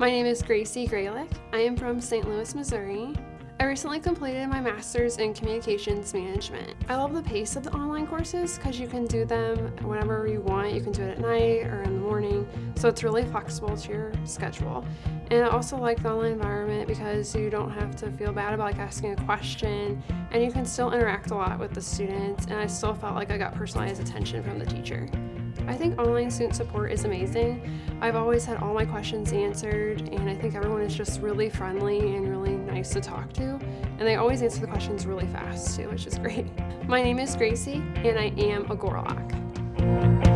My name is Gracie Graylick. I am from St. Louis, Missouri. I recently completed my master's in communications management. I love the pace of the online courses because you can do them whenever you want. You can do it at night or in the morning, so it's really flexible to your schedule. And I also like the online environment because you don't have to feel bad about like asking a question and you can still interact a lot with the students and I still felt like I got personalized attention from the teacher. I think online student support is amazing. I've always had all my questions answered and I think everyone is just really friendly and really nice to talk to. And they always answer the questions really fast too, which is great. My name is Gracie and I am a Gorlock.